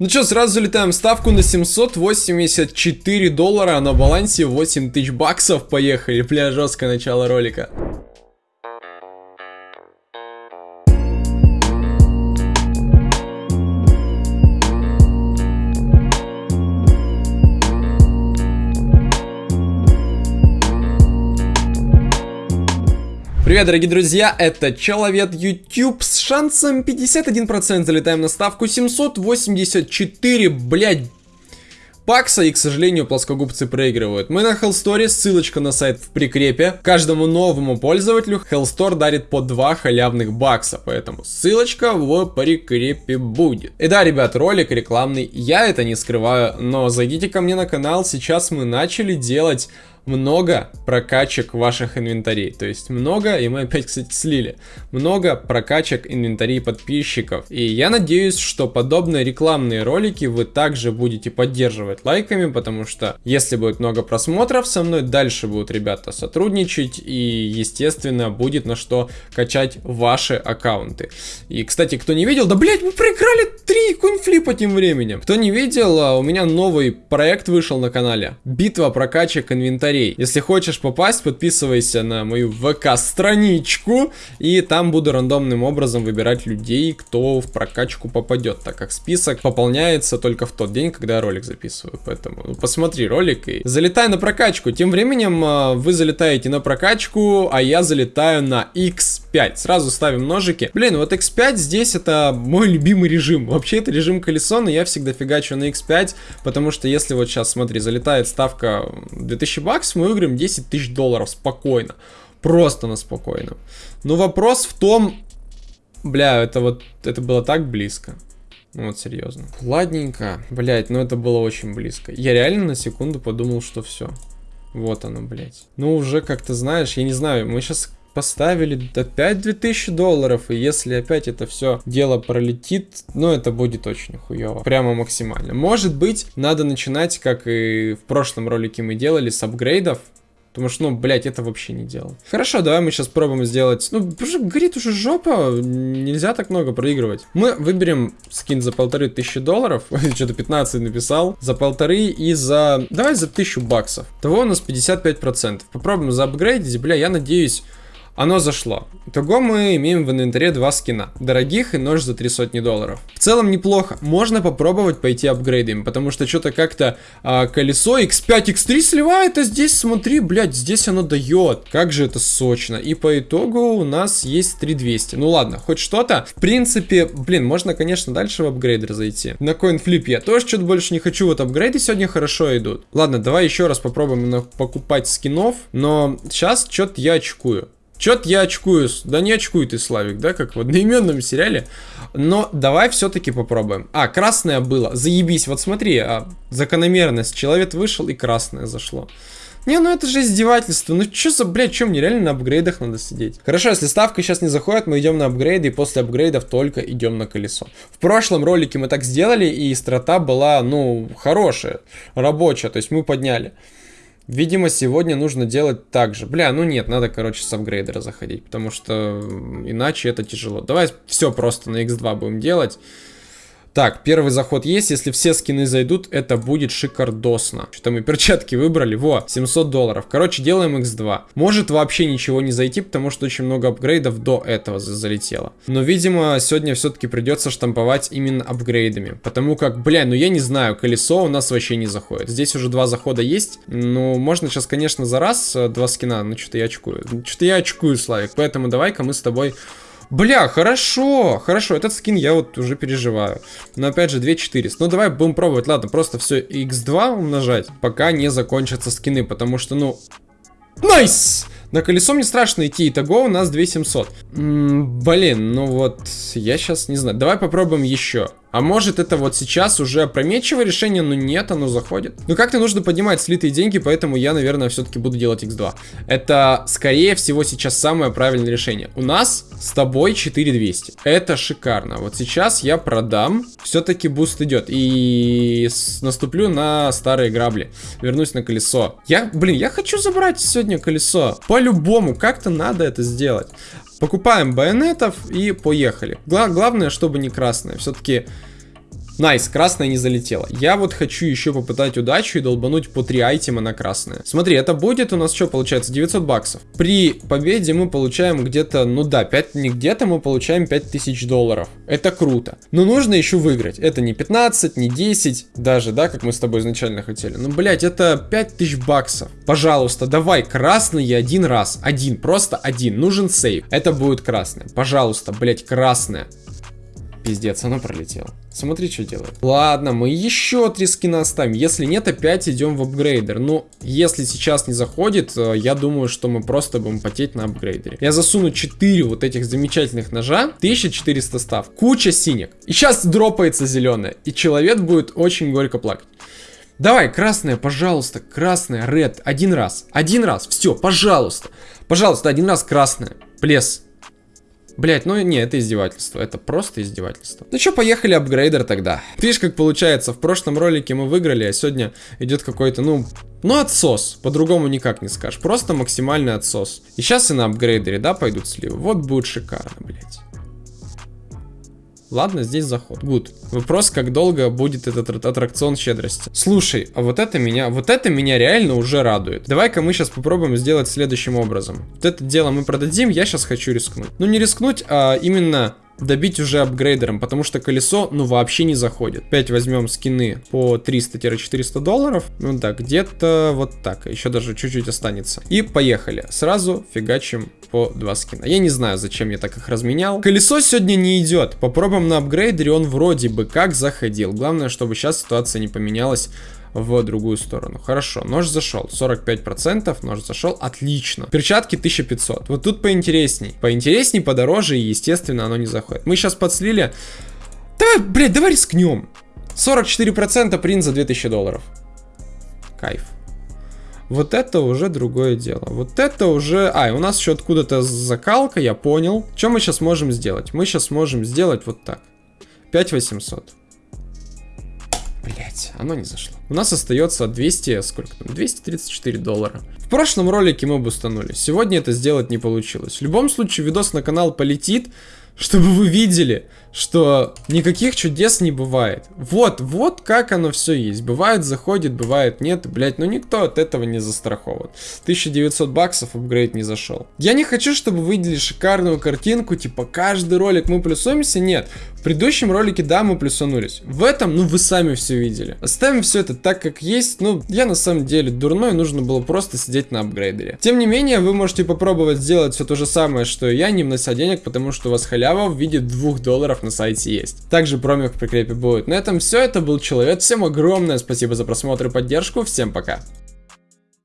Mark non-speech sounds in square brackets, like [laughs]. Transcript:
Ну что, сразу залетаем ставку на 784 доллара, а на балансе 8 тысяч баксов. Поехали, бля, жесткое начало ролика. Привет, дорогие друзья, это Человек YouTube с шансом 51%. Залетаем на ставку 784, блядь, бакса, и, к сожалению, плоскогубцы проигрывают. Мы на Hellstore, ссылочка на сайт в прикрепе. Каждому новому пользователю Hellstore дарит по 2 халявных бакса, поэтому ссылочка в прикрепе будет. И да, ребят, ролик рекламный, я это не скрываю, но зайдите ко мне на канал, сейчас мы начали делать много прокачек ваших инвентарей. То есть много, и мы опять, кстати, слили, много прокачек инвентарей подписчиков. И я надеюсь, что подобные рекламные ролики вы также будете поддерживать лайками, потому что если будет много просмотров со мной, дальше будут ребята сотрудничать, и, естественно, будет на что качать ваши аккаунты. И, кстати, кто не видел, да, блять, мы проиграли 3 кунфлипа тем временем. Кто не видел, а, у меня новый проект вышел на канале. Битва прокачек инвентарей комментарий. Если хочешь попасть, подписывайся на мою ВК-страничку, и там буду рандомным образом выбирать людей, кто в прокачку попадет, так как список пополняется только в тот день, когда я ролик записываю. Поэтому ну, посмотри ролик и залетай на прокачку. Тем временем а, вы залетаете на прокачку, а я залетаю на X5. Сразу ставим ножики. Блин, вот X5 здесь это мой любимый режим. Вообще это режим колесо, но я всегда фигачу на X5, потому что если вот сейчас, смотри, залетает ставка 2000 баксов, мы выиграем 10 тысяч долларов спокойно. Просто на спокойно. Но вопрос в том... Бля, это вот... Это было так близко. Ну вот, серьезно. Ладненько. Блять, ну это было очень близко. Я реально на секунду подумал, что все. Вот оно, блять. Ну уже как-то, знаешь, я не знаю, мы сейчас поставили опять 2000 долларов, и если опять это все дело пролетит, ну это будет очень хуево, прямо максимально. Может быть, надо начинать, как и в прошлом ролике мы делали, с апгрейдов, Потому что, ну, блядь, это вообще не делал. Хорошо, давай мы сейчас пробуем сделать... Ну, уже горит уже жопа, нельзя так много проигрывать. Мы выберем скин за полторы тысячи долларов. [laughs] Что-то 15 написал. За полторы и за... Давай за тысячу баксов. Того у нас 55%. Попробуем заапгрейдить. Бля, я надеюсь... Оно зашло. Итого мы имеем в инвентаре два скина. Дорогих и нож за три сотни долларов. В целом неплохо. Можно попробовать пойти апгрейдами, потому что что-то как-то а, колесо X5, X3 сливает, а здесь смотри, блядь, здесь оно дает. Как же это сочно. И по итогу у нас есть 3200. Ну ладно, хоть что-то. В принципе, блин, можно, конечно, дальше в апгрейдер зайти. На CoinFlip я тоже что-то больше не хочу. Вот апгрейды сегодня хорошо идут. Ладно, давай еще раз попробуем покупать скинов. Но сейчас что-то я очкую. Чё-то я очкую. Да не очкуй ты, Славик, да, как в одноименном сериале. Но давай все-таки попробуем. А, красное было. Заебись. Вот смотри, а, закономерность. Человек вышел и красное зашло. Не, ну это же издевательство. Ну что за, блядь, чем мне реально на апгрейдах надо сидеть? Хорошо, если ставка сейчас не заходит, мы идем на апгрейды, и после апгрейдов только идем на колесо. В прошлом ролике мы так сделали, и страта была, ну, хорошая, рабочая, то есть мы подняли. Видимо, сегодня нужно делать так же. Бля, ну нет, надо, короче, с апгрейдера заходить, потому что иначе это тяжело. Давай все просто на x2 будем делать. Так, первый заход есть. Если все скины зайдут, это будет шикардосно. Что-то мы перчатки выбрали. Во, 700 долларов. Короче, делаем x2. Может вообще ничего не зайти, потому что очень много апгрейдов до этого залетело. Но, видимо, сегодня все-таки придется штамповать именно апгрейдами. Потому как, бля, ну я не знаю, колесо у нас вообще не заходит. Здесь уже два захода есть. Ну, можно сейчас, конечно, за раз э, два скина. Но что-то я очкую. Что-то я очкую, Славик. Поэтому давай-ка мы с тобой Бля, хорошо, хорошо, этот скин я вот уже переживаю. Но опять же, 2400. Ну, давай будем пробовать, ладно, просто все x2 умножать, пока не закончатся скины, потому что, ну... Nice! На колесо мне страшно идти, итого у нас 2700. М -м, блин, ну вот, я сейчас не знаю. Давай попробуем еще. А может это вот сейчас уже опрометчивое решение, но нет, оно заходит. Ну как-то нужно поднимать слитые деньги, поэтому я, наверное, все-таки буду делать x2. Это, скорее всего, сейчас самое правильное решение. У нас с тобой 4200. Это шикарно. Вот сейчас я продам, все-таки boost идет. И наступлю на старые грабли. Вернусь на колесо. Я, блин, я хочу забрать сегодня колесо. По-любому, как-то надо это сделать. Покупаем bayonet ов и поехали. Гла главное, чтобы не красное. Все-таки nice, красная не залетела. Я вот хочу еще попытать удачу и долбануть по 3 item а на красное. Смотри, это будет у нас что получается? 900 баксов. При победе мы получаем где-то, ну да, 5, не где-то мы получаем 5000 долларов. Это круто. Но нужно еще выиграть. Это не 15, не 10 даже, да, как мы с тобой изначально хотели. Ну, блять, это 5000 баксов. Пожалуйста, давай красный один раз. Один, просто один. Нужен сейв. Это будет красное. Пожалуйста, блять, красное. Пиздец, оно пролетело. Смотри, что делает. Ладно, мы еще три скина оставим. Если нет, опять идем в апгрейдер. Ну, если сейчас не заходит, э, я думаю, что мы просто будем потеть на апгрейдере. Я засуну 4 вот этих замечательных ножа. 1400 став. Куча синих. И сейчас дропается зеленая. И человек будет очень горько плакать. Давай, красная, пожалуйста, красная, ред, один раз, один раз, все, пожалуйста, пожалуйста, один раз красная, плес, Блять, ну не, это издевательство, это просто издевательство. Ну что, поехали апгрейдер тогда. Видишь, как получается, в прошлом ролике мы выиграли, а сегодня идет какой-то, ну, ну отсос, по-другому никак не скажешь, просто максимальный отсос. И сейчас и на апгрейдере, да, пойдут сливы, вот будет шикарно, блять. Ладно, здесь заход. Гуд. Вопрос, как долго будет этот аттракцион щедрости. Слушай, а вот это меня, вот это меня реально уже радует. Давай-ка мы сейчас попробуем сделать следующим образом. Вот это дело мы продадим, я сейчас хочу рискнуть. Ну не рискнуть, а именно добить уже апгрейдером, потому что колесо, ну, вообще не заходит. Опять возьмем скины по 300-400 долларов. Ну да, где-то вот так. Еще даже чуть-чуть останется. И поехали. Сразу фигачим по два скина. Я не знаю, зачем я так их разменял. Колесо сегодня не идет. Попробуем на апгрейдере, он вроде бы как заходил. Главное, чтобы сейчас ситуация не поменялась в другую сторону. Хорошо, нож зашел. 45%, нож зашел. Отлично. Перчатки 1500. Вот тут поинтересней. Поинтересней, подороже и, естественно, оно не заходит. Мы сейчас подслили. Давай, блядь, давай рискнем. 44% принт за 2000 долларов. Кайф. Вот это уже другое дело. Вот это уже... А, у нас еще откуда-то закалка, я понял. Что мы сейчас можем сделать? Мы сейчас можем сделать вот так. 5800. Блять, оно не зашло. У нас остается 200, сколько там, 234 доллара. В прошлом ролике мы бустанули. Сегодня это сделать не получилось. В любом случае, видос на канал полетит, чтобы вы видели, что никаких чудес не бывает. Вот, вот как оно все есть. Бывает заходит, бывает нет, блять, но никто от этого не застрахован. 1900 баксов апгрейд не зашел. Я не хочу, чтобы вы видели шикарную картинку, типа каждый ролик мы плюсуемся, нет. Предыдущем ролике, да, мы плюсанулись. В этом, ну, вы сами все видели. Оставим все это так, как есть. Ну, я на самом деле дурной, нужно было просто сидеть на апгрейдере. Тем не менее, вы можете попробовать сделать все то же самое, что и я, не внося денег, потому что у вас халява в виде 2 долларов на сайте есть. Также промик в прикрепе будет. На этом все, это был Человек, всем огромное спасибо за просмотр и поддержку, всем пока.